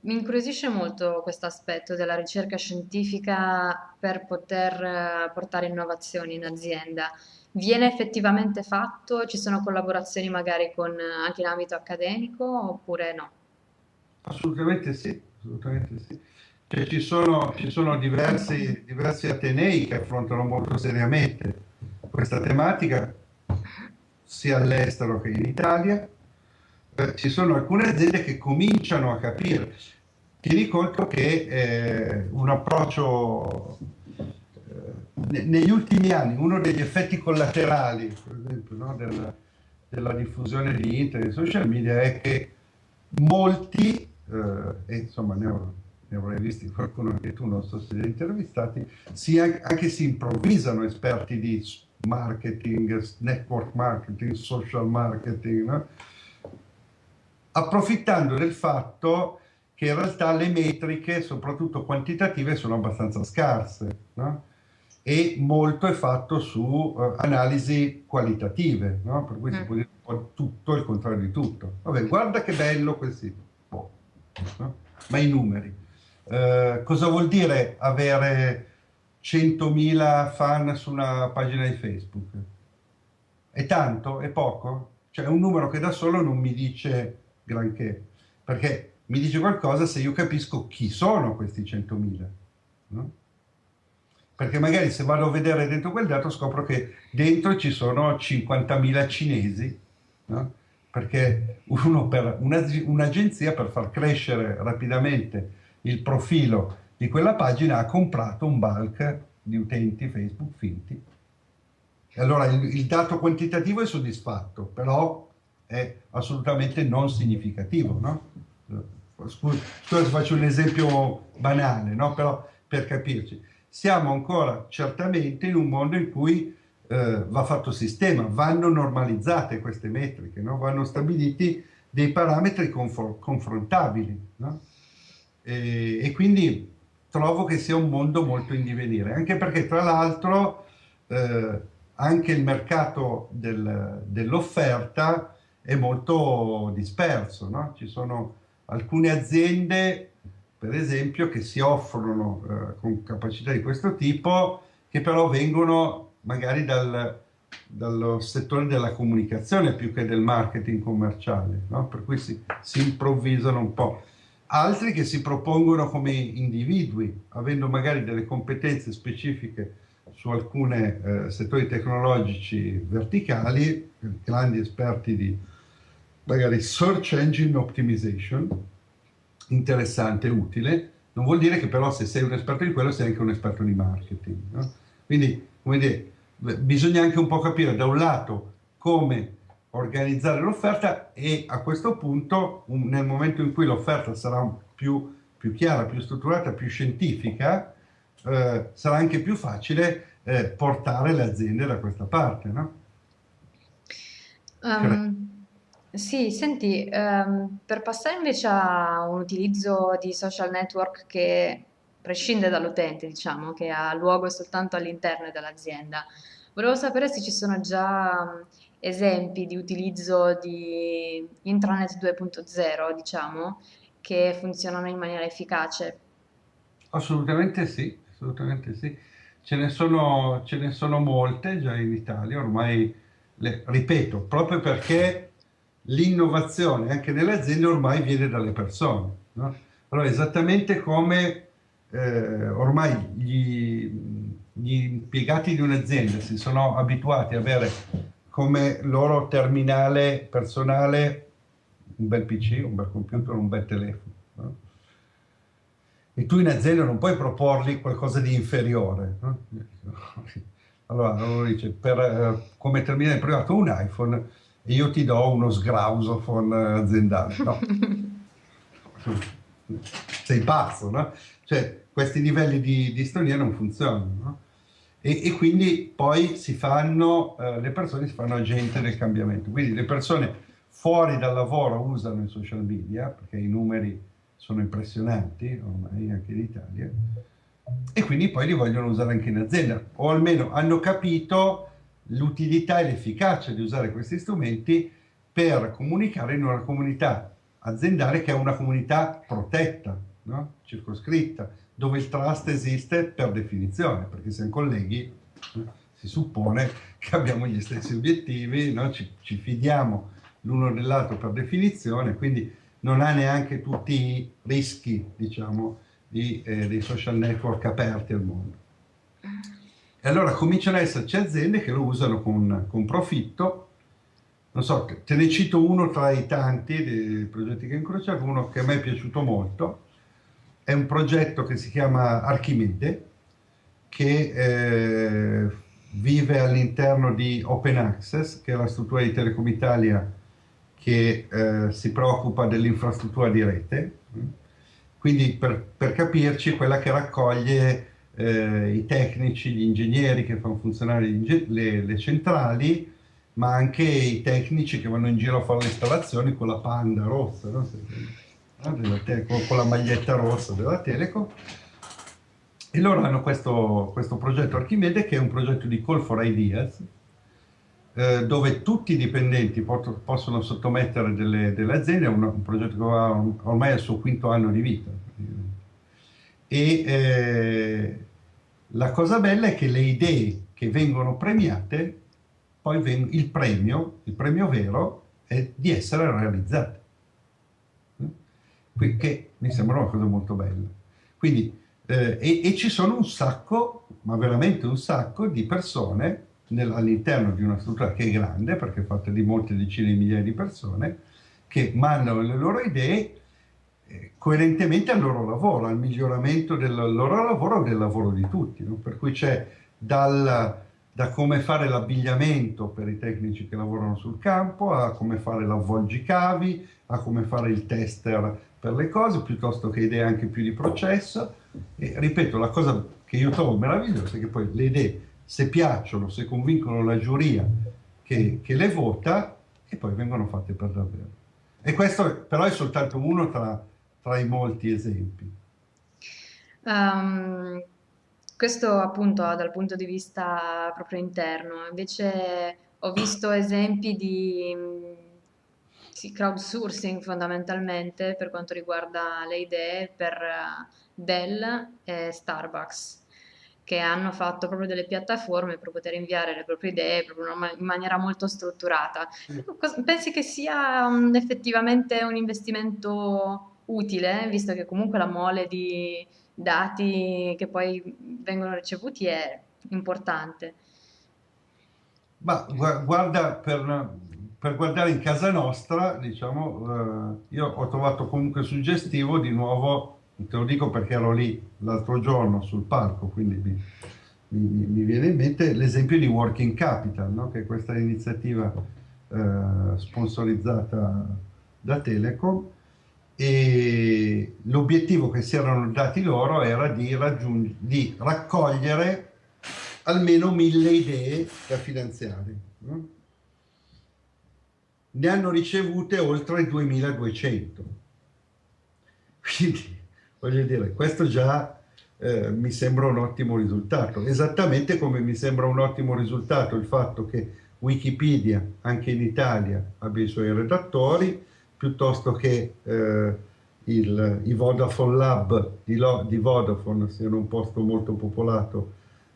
Mi incuriosisce molto questo aspetto della ricerca scientifica per poter eh, portare innovazioni in azienda. Viene effettivamente fatto? Ci sono collaborazioni magari con, eh, anche in ambito accademico oppure no? Assolutamente sì, assolutamente sì. Cioè, ci sono, ci sono diversi, diversi atenei che affrontano molto seriamente questa tematica, sia all'estero che in Italia. Eh, ci sono alcune aziende che cominciano a capire. Tieni conto che eh, un approccio eh, negli ultimi anni, uno degli effetti collaterali, per esempio, no, della, della, diffusione di internet e social media è che molti, eh, e insomma ne ho ne avrai visti qualcuno anche tu, non so se li hai intervistati, si, anche si improvvisano esperti di marketing, network marketing, social marketing, no? Approfittando del fatto che in realtà le metriche, soprattutto quantitative, sono abbastanza scarse no? e molto è fatto su uh, analisi qualitative, no? per cui mm. si può dire tutto e il contrario di tutto. Vabbè, guarda che bello quel sito, boh, ma i numeri. Eh, cosa vuol dire avere 100.000 fan su una pagina di Facebook? È tanto? È poco? Cioè è un numero che da solo non mi dice granché, perché mi dice qualcosa se io capisco chi sono questi 100.000. No? Perché magari se vado a vedere dentro quel dato scopro che dentro ci sono 50.000 cinesi, no? perché un'agenzia un per far crescere rapidamente il profilo di quella pagina ha comprato un bulk di utenti Facebook finti. E allora il, il dato quantitativo è soddisfatto, però è assolutamente non significativo, no? Scusa, scusa faccio un esempio banale, no? Però per capirci. Siamo ancora certamente in un mondo in cui eh, va fatto sistema, vanno normalizzate queste metriche, no? vanno stabiliti dei parametri confrontabili. No? E, e, quindi trovo che sia un mondo molto in divenire, anche perché tra l'altro eh, anche il mercato del, dell'offerta è molto disperso, no? ci sono alcune aziende per esempio che si offrono eh, con capacità di questo tipo che però vengono magari dal, dallo settore della comunicazione più che del marketing commerciale, no? per cui si, si improvvisano un po' altri che si propongono come individui, avendo magari delle competenze specifiche su alcuni eh, settori tecnologici verticali, grandi esperti di magari search engine optimization, interessante, utile, non vuol dire che però se sei un esperto di quello sei anche un esperto di marketing. No? Quindi, come dire, bisogna anche un po' capire da un lato come organizzare l'offerta e a questo punto, un, nel momento in cui l'offerta sarà più, più, chiara, più strutturata, più scientifica, eh, sarà anche più facile eh, portare le aziende da questa parte, no? Um, sì, senti, um, per passare invece a un utilizzo di social network che prescinde dall'utente, diciamo, che ha luogo soltanto all'interno dell'azienda, volevo sapere se ci sono già esempi di utilizzo di intranet 2.0, diciamo, che funzionano in maniera efficace? Assolutamente sì, assolutamente sì. Ce ne sono, ce ne sono molte già in Italia, ormai, le, ripeto, proprio perché l'innovazione anche nelle aziende ormai viene dalle persone. No? Allora, esattamente come eh, ormai gli, gli impiegati di un'azienda si sono abituati ad avere come loro terminale personale un bel PC, un bel computer, un bel telefono. No? E tu in azienda non puoi proporgli qualcosa di inferiore. No? Allora loro dice, per, eh, come terminale privato un iPhone e io ti do uno sgrausophone aziendale. No. Sei pazzo, no? Cioè, questi livelli di, di non funzionano, no? e, e quindi poi si fanno, eh, le persone si fanno agente del cambiamento. Quindi le persone fuori dal lavoro usano i social media, perché i numeri sono impressionanti, ormai anche in Italia, e quindi poi li vogliono usare anche in azienda, o almeno hanno capito l'utilità e l'efficacia di usare questi strumenti per comunicare in una comunità aziendale che è una comunità protetta, no? circoscritta, dove il trust esiste per definizione, perché siamo colleghi, si suppone che abbiamo gli stessi obiettivi, no? ci, ci fidiamo l'uno dell'altro per definizione, quindi non ha neanche tutti i rischi, diciamo, di, eh, dei social network aperti al mondo. E allora cominciano ad esserci aziende che lo usano con, con profitto, non so, te ne cito uno tra i tanti dei progetti che ho incrociato, uno che a me è piaciuto molto, è un progetto che si chiama Archimede, che eh, vive all'interno di Open Access, che è la struttura di Telecom Italia che eh, si preoccupa dell'infrastruttura di rete. Quindi per, per capirci, quella che raccoglie eh, i tecnici, gli ingegneri che fanno funzionare le, le, centrali, ma anche i tecnici che vanno in giro a fare le installazioni con la panda rossa, no? con la maglietta rossa della Telecom. E loro hanno questo, questo progetto Archimede che è un progetto di Call for Ideas, eh, dove tutti i dipendenti possono sottomettere delle, delle aziende, è un, un, progetto che ha ormai il suo quinto anno di vita. E eh, la cosa bella è che le idee che vengono premiate, poi veng il premio, il premio vero, è di essere realizzate. Che mi sembra una cosa molto bella. Quindi, eh, e, e ci sono un sacco, ma veramente un sacco, di persone all'interno di una struttura che è grande, perché è fatta di molte decine di migliaia di persone, che mandano le loro idee coerentemente al loro lavoro, al miglioramento del loro lavoro e del lavoro di tutti. No? Per cui c'è da come fare l'abbigliamento per i tecnici che lavorano sul campo, a come fare l'avvolgicavi, a come fare il tester per le cose, piuttosto che idee anche più di processo. E ripeto, la cosa che io trovo meravigliosa è che poi le idee se piacciono, se convincono la giuria che, che le vota e poi vengono fatte per davvero. E questo però è soltanto uno tra, tra i molti esempi. Um, questo appunto dal punto di vista proprio interno, invece ho visto esempi di sì, crowdsourcing fondamentalmente per quanto riguarda le idee per Dell e Starbucks che hanno fatto proprio delle piattaforme per poter inviare le proprie idee in maniera molto strutturata. Pensi che sia um, effettivamente un investimento utile, visto che comunque la mole di dati che poi vengono ricevuti è importante? Ma guarda, per, per guardare in casa nostra, diciamo, eh, io ho trovato comunque suggestivo di nuovo Te lo dico perché ero lì l'altro giorno sul palco, quindi mi, mi, mi viene in mente l'esempio di Working Capital, no? che è questa iniziativa eh, sponsorizzata da Telecom e l'obiettivo che si erano dati loro era di, di raccogliere almeno mille idee da finanziare. Ne hanno ricevute oltre 2200. Quindi Voglio dire, questo già eh, mi sembra un ottimo risultato, esattamente come mi sembra un ottimo risultato il fatto che Wikipedia, anche in Italia, abbia i suoi redattori, piuttosto che eh, il, i Vodafone Lab di, di Vodafone siano un posto molto popolato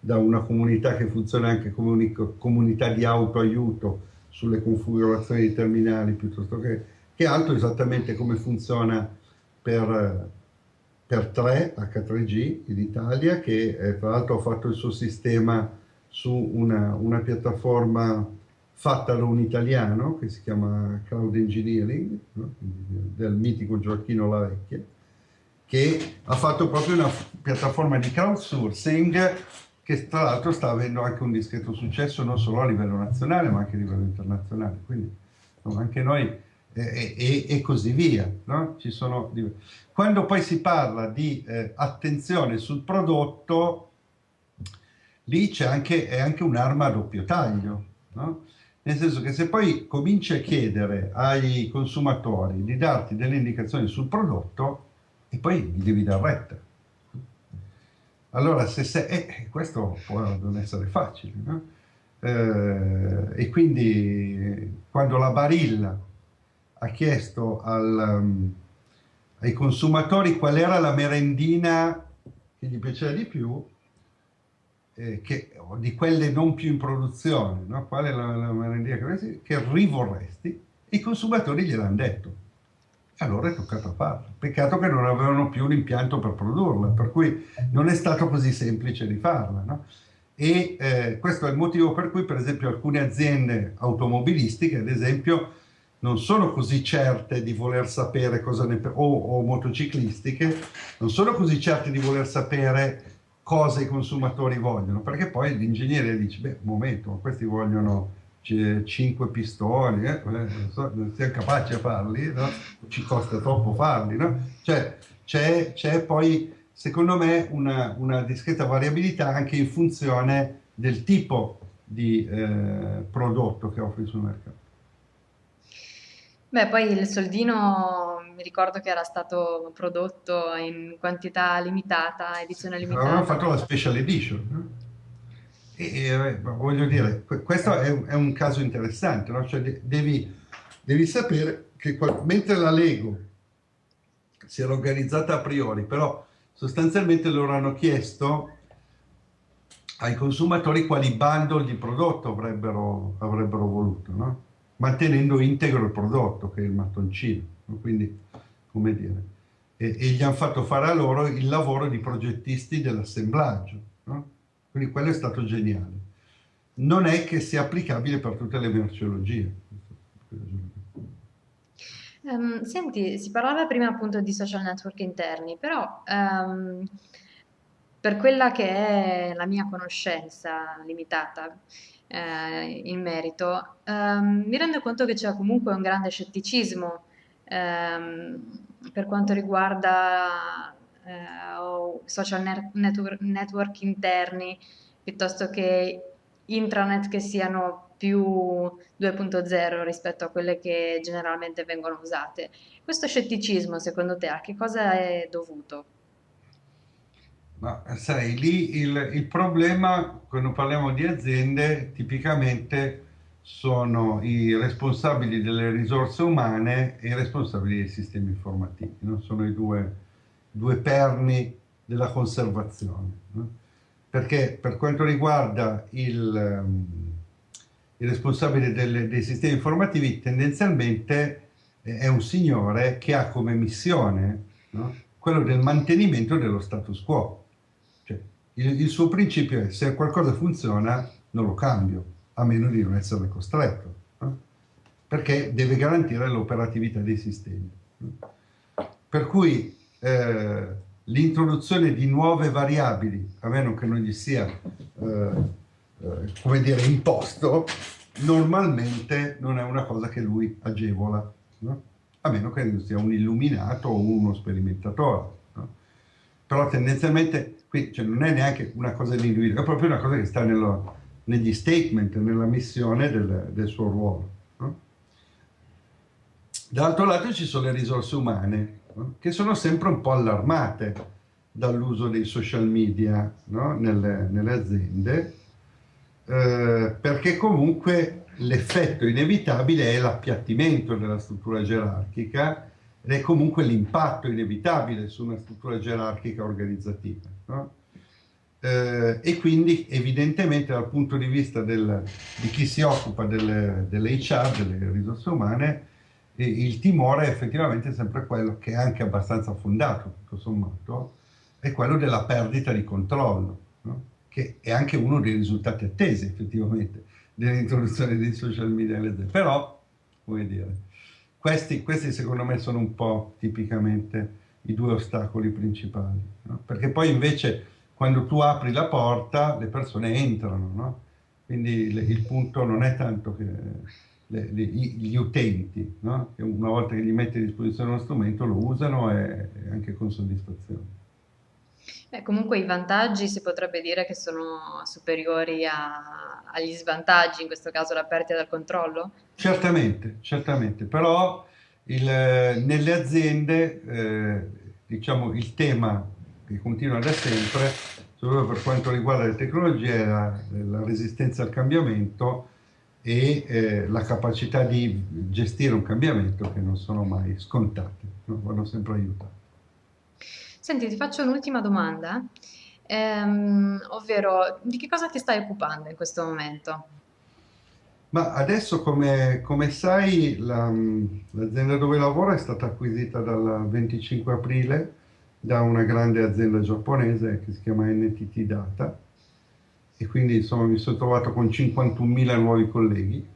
da una comunità che funziona anche come comunità di autoaiuto sulle configurazioni dei terminali piuttosto che, che altro, esattamente come funziona per per 3 H3G in Italia che eh, tra l'altro ha fatto il suo sistema su una, una, piattaforma fatta da un italiano che si chiama Cloud Engineering no? del mitico Gioacchino La Vecchia che ha fatto proprio una piattaforma di crowdsourcing che tra l'altro sta avendo anche un discreto successo non solo a livello nazionale ma anche a livello internazionale quindi no, anche noi e, e, e così via. No? Sono... Quando poi si parla di eh, attenzione sul prodotto, lì c'è anche, è anche un'arma a doppio taglio. No? Nel senso che se poi cominci a chiedere ai consumatori di darti delle indicazioni sul prodotto, e poi gli devi dar retta. Allora, se sei, eh, questo può non essere facile, no? eh, e quindi quando la barilla ha chiesto al, um, ai consumatori qual era la merendina che gli piaceva di più, eh, che, di quelle non più in produzione, no? qual è la, la merendina che, che rivorresti, i consumatori gliel'hanno detto. Allora è toccato farla. Peccato che non avevano più un impianto per produrla, per cui non è stato così semplice di farla. No? E eh, questo è il motivo per cui, per esempio, alcune aziende automobilistiche, ad esempio, non sono così certe di voler sapere cosa ne o, o motociclistiche, non sono così certe di voler sapere cosa i consumatori vogliono, perché poi l'ingegnere dice, beh, un momento, questi vogliono 5 pistoni, eh, so, non siamo capaci a farli, no? ci costa troppo farli, no? Cioè, c'è poi, secondo me, una, una, discreta variabilità anche in funzione del tipo di eh, prodotto che offri sul mercato. Beh, poi il soldino mi ricordo che era stato prodotto in quantità limitata, edizione limitata. Avevano fatto la special edition. E, e, voglio dire, questo è un, è un caso interessante, no? cioè, devi, devi, sapere che mentre la Lego si era organizzata a priori, però sostanzialmente loro hanno chiesto ai consumatori quali bundle di prodotto avrebbero, avrebbero voluto. No? mantenendo integro il prodotto, che è il mattoncino. Quindi, come dire, e, e, gli hanno fatto fare a loro il lavoro di progettisti dell'assemblaggio. No? Quindi quello è stato geniale. Non è che sia applicabile per tutte le merceologie. Um, senti, si parlava prima appunto di social network interni, però um, per quella che è la mia conoscenza limitata, eh, in merito, ehm, mi rendo conto che c'è comunque un grande scetticismo ehm, per quanto riguarda eh, social network, network interni piuttosto che intranet che siano più 2.0 rispetto a quelle che generalmente vengono usate. Questo scetticismo, secondo te, a che cosa è dovuto? Ma sai, lì il, il, problema, quando parliamo di aziende, tipicamente sono i responsabili delle risorse umane e i responsabili dei sistemi informativi, no? sono i due, due, perni della conservazione. No? Perché per quanto riguarda il, um, il responsabile delle, dei sistemi informativi, tendenzialmente eh, è un signore che ha come missione no? quello del mantenimento dello status quo il, il suo principio è se qualcosa funziona non lo cambio, a meno di non essere costretto, no? perché deve garantire l'operatività dei sistemi. Per cui eh, l'introduzione di nuove variabili, a meno che non gli sia, eh, eh, come dire, imposto, normalmente non è una cosa che lui agevola, no? a meno che non sia un illuminato o uno sperimentatore. No? Però tendenzialmente quindi cioè, non è neanche una cosa dell'individuo, è proprio una cosa che sta nello, negli statement, nella missione del, del suo ruolo. No? Dall'altro lato ci sono le risorse umane, no? che sono sempre un po' allarmate dall'uso dei social media no? nelle, nelle, aziende, eh, perché comunque l'effetto inevitabile è l'appiattimento della struttura gerarchica ed è comunque l'impatto inevitabile su una struttura gerarchica organizzativa. No? Eh, e quindi evidentemente dal punto di vista del, di chi si occupa delle, delle HR, delle risorse umane, il timore è effettivamente sempre quello che è anche abbastanza fondato, tutto sommato, è quello della perdita di controllo, no? che è anche uno dei risultati attesi effettivamente dell'introduzione dei social media. Però, come dire, questi, questi, secondo me sono un po' tipicamente i due ostacoli principali, no? perché poi invece quando tu apri la porta le persone entrano, no? quindi le, il punto non è tanto che le, le, gli utenti, no? che una volta che gli metti a disposizione uno strumento lo usano e, e anche con soddisfazione. Beh, comunque i vantaggi si potrebbe dire che sono superiori a, agli svantaggi, in questo caso la perdita del controllo? Certamente, certamente, però il, nelle aziende eh, diciamo, il tema che continua da sempre, soprattutto per quanto riguarda le tecnologie, la, la resistenza al cambiamento, e eh, la capacità di gestire un cambiamento che non sono mai scontate, no? vanno sempre aiutate. Senti, ti faccio un'ultima domanda, ehm, ovvero di che cosa ti stai occupando in questo momento? Ma adesso, come, come sai, la- l'azienda dove lavoro è stata acquisita dal 25 aprile da una grande azienda giapponese che si chiama NTT Data. E quindi insomma mi sono trovato con 51.000 nuovi colleghi,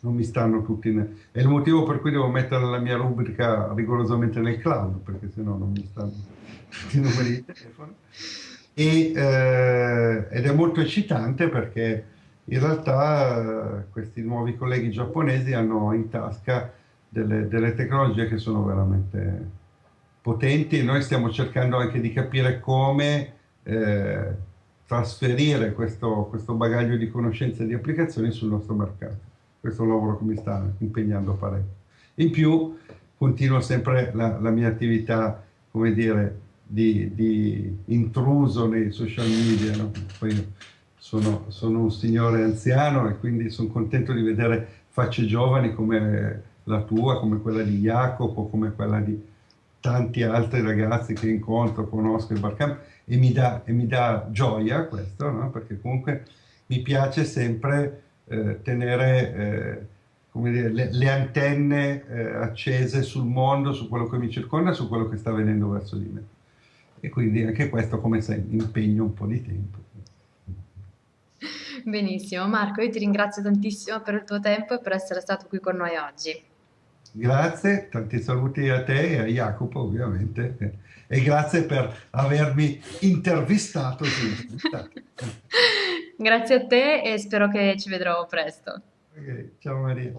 non mi stanno tutti, ne- è il motivo per cui devo mettere la mia rubrica rigorosamente nel cloud, perché sennò non mi stanno tutti i numeri di telefono. E, eh, ed è molto eccitante perché in realtà questi nuovi colleghi giapponesi hanno in tasca delle, delle tecnologie che sono veramente potenti e noi stiamo cercando anche di capire come eh, trasferire questo, questo bagaglio di conoscenze e di applicazioni sul nostro mercato. Questo è un lavoro che mi sta impegnando parecchio. In più continuo sempre la, la mia attività, come dire, di, di intruso nei social media. No? Poi sono, sono un signore anziano e quindi sono contento di vedere facce giovani come la tua, come quella di Jacopo, come quella di tanti altri ragazzi che incontro, conosco il barcamp e mi dà, e mi dà gioia questo, no? perché comunque mi piace sempre eh, tenere eh, dire, le, le antenne eh, accese sul mondo, su quello che mi circonda, su quello che sta avvenendo verso di me. E quindi anche questo, come sai, impegna un po' di tempo. Benissimo, Marco, io ti ringrazio tantissimo per il tuo tempo e per essere stato qui con noi oggi. Grazie, tanti saluti a te e a Jacopo ovviamente e grazie per avermi intervistato. Grazie a te e spero che ci vedrò presto. Ok, ciao Maria.